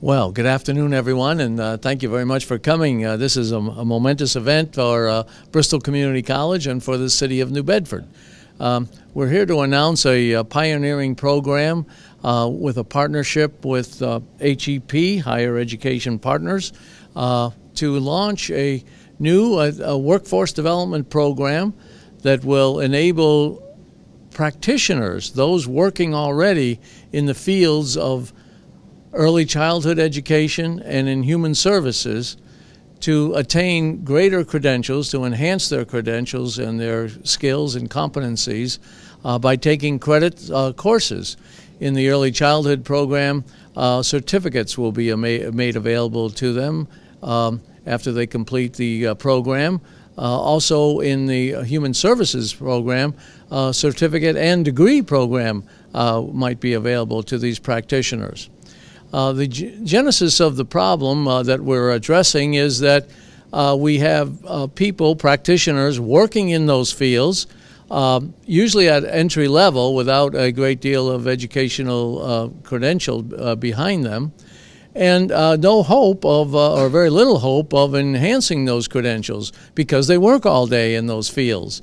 Well, good afternoon, everyone, and uh, thank you very much for coming. Uh, this is a, a, momentous event for uh, Bristol Community College and for the city of New Bedford. Um, we're here to announce a, a pioneering program uh, with a partnership with HEP, uh, Higher Education Partners, uh, to launch a new a workforce development program that will enable practitioners, those working already in the fields of early childhood education and in human services to attain greater credentials, to enhance their credentials and their skills and competencies uh, by taking credit uh, courses. In the early childhood program, uh, certificates will be made available to them um, after they complete the uh, program. Uh, also, in the human services program, uh, certificate and degree program might be available to these practitioners. Uh, the genesis of the problem uh, that we're addressing is that uh, we have uh, people, practitioners, working in those fields, um, usually at entry level without a great deal of educational uh, credential uh, behind them, and no hope of, or very little hope of enhancing those credentials because they work all day in those fields.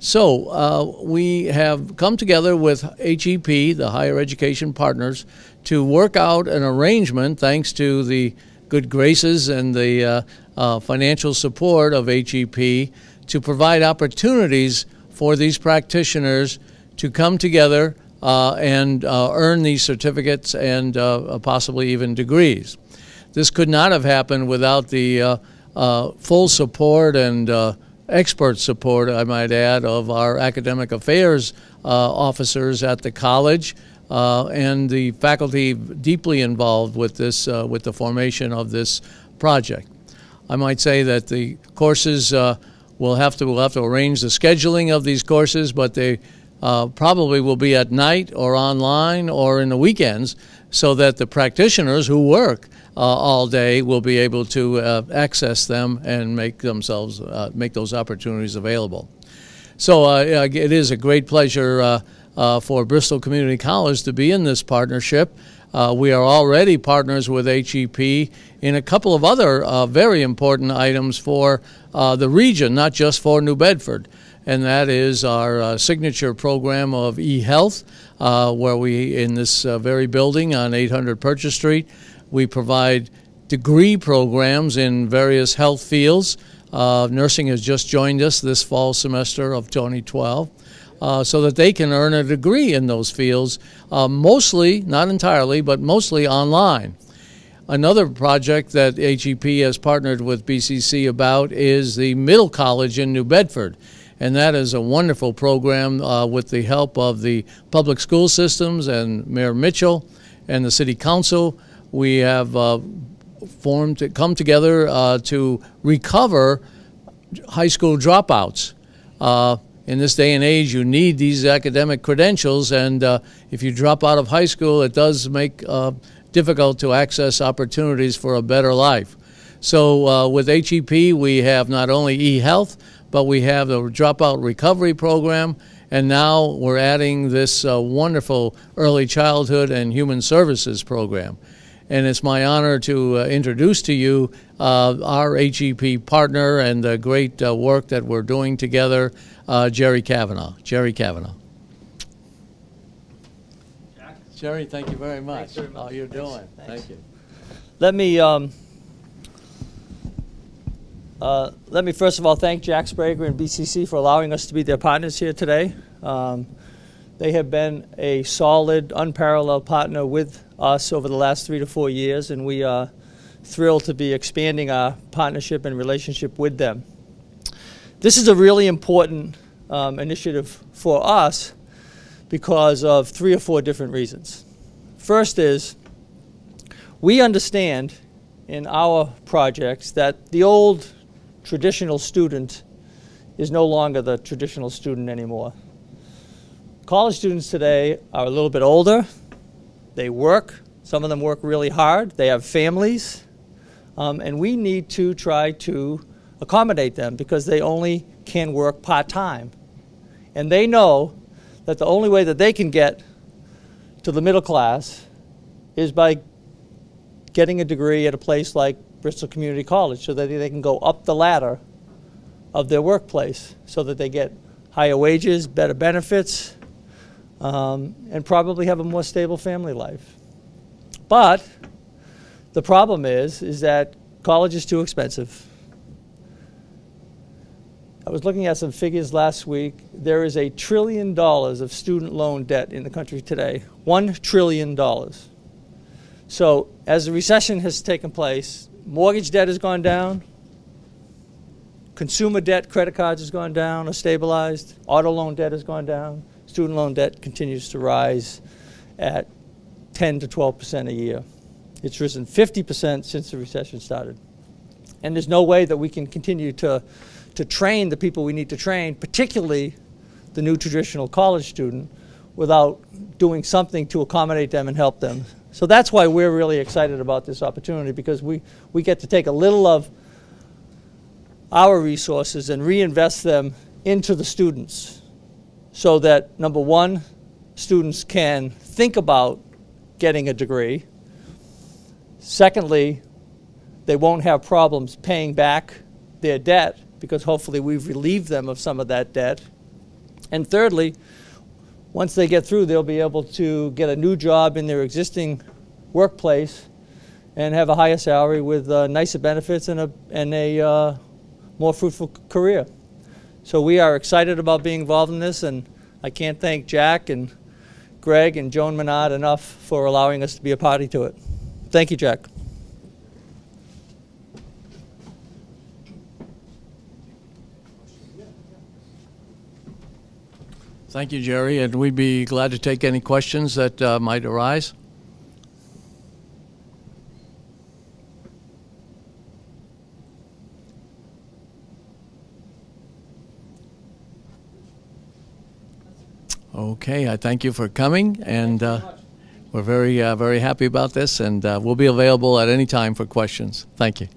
So uh, we have come together with HEP, the Higher Education Partners, to work out an arrangement, thanks to the good graces and the uh, uh, financial support of HEP, to provide opportunities for these practitioners to come together uh, and uh, earn these certificates and uh, possibly even degrees. This could not have happened without the full support and expert support, I might add, of our academic affairs uh, officers at the college uh, and the faculty deeply involved with this, uh, with the formation of this project. I might say that the courses uh, will have to we'll have to arrange the scheduling of these courses, but they uh, probably will be at night or online or in the weekends, so that the practitioners who work all day will be able to uh, access them and make themselves uh, make those opportunities available. So it is a great pleasure for Bristol Community College to be in this partnership. Uh, we are already partners with HEP in a couple of other uh, very important items for uh, the region, not just for New Bedford. And that is our signature program of eHealth, where we, in this very building on 800 Purchase Street, we provide degree programs in various health fields. Uh, nursing has just joined us this fall semester of 2012. Uh, so that they can earn a degree in those fields, uh, mostly, not entirely, but mostly online. Another project that HEP has partnered with BCC about is the Middle College in New Bedford. And that is a wonderful program uh, with the help of the public school systems and Mayor Mitchell and the City Council we have uh, formed, to come together uh, to recover high school dropouts. Uh, in this day and age, you need these academic credentials, and uh, if you drop out of high school, it does make uh, difficult to access opportunities for a better life. So uh, with HEP, we have not only eHealth, but we have the Dropout Recovery Program, and now we're adding this wonderful early childhood and human services program and it's my honor to uh, introduce to you uh, our HEP partner and the great uh, work that we're doing together, uh, Jerry Kavanaugh. Jerry Kavanaugh. Jack. Jerry, thank you very much. How you're doing? Thanks. Thank you. Let me um, uh, let me first of all thank Jack Sbrega and BCC for allowing us to be their partners here today. Um, they have been a solid, unparalleled partner with us over the last three to four years, and we are thrilled to be expanding our partnership and relationship with them. This is a really important um, initiative for us because of three or four different reasons. First is we understand in our projects that the old traditional student is no longer the traditional student anymore. College students today are a little bit older. They work. Some of them work really hard. They have families. Um, and we need to try to accommodate them because they only can work part time. And they know that the only way that they can get to the middle class is by getting a degree at a place like Bristol Community College so that they can go up the ladder of their workplace so that they get higher wages, better benefits, um, and probably have a more stable family life. But the problem is, is that college is too expensive. I was looking at some figures last week. There is a trillion dollars of student loan debt in the country today. One trillion dollars. So, as the recession has taken place, mortgage debt has gone down, consumer debt, credit cards has gone down or stabilized, auto loan debt has gone down, student loan debt continues to rise at 10 to 12 percent a year. It's risen 50 percent since the recession started. And there's no way that we can continue to, to train the people we need to train, particularly the new traditional college student, without doing something to accommodate them and help them. So that's why we're really excited about this opportunity because we, we get to take a little of our resources and reinvest them into the students so that, number one, students can think about getting a degree. Secondly, they won't have problems paying back their debt because hopefully we've relieved them of some of that debt. And thirdly, once they get through, they'll be able to get a new job in their existing workplace and have a higher salary with uh, nicer benefits and a, and a uh, more fruitful career. So we are excited about being involved in this, and I can't thank Jack and Greg and Joan Menard enough for allowing us to be a party to it. Thank you, Jack. Thank you, Jerry, and we'd be glad to take any questions that uh, might arise. Okay, I thank you for coming, and uh, we're very, uh, very happy about this, and uh, we'll be available at any time for questions. Thank you.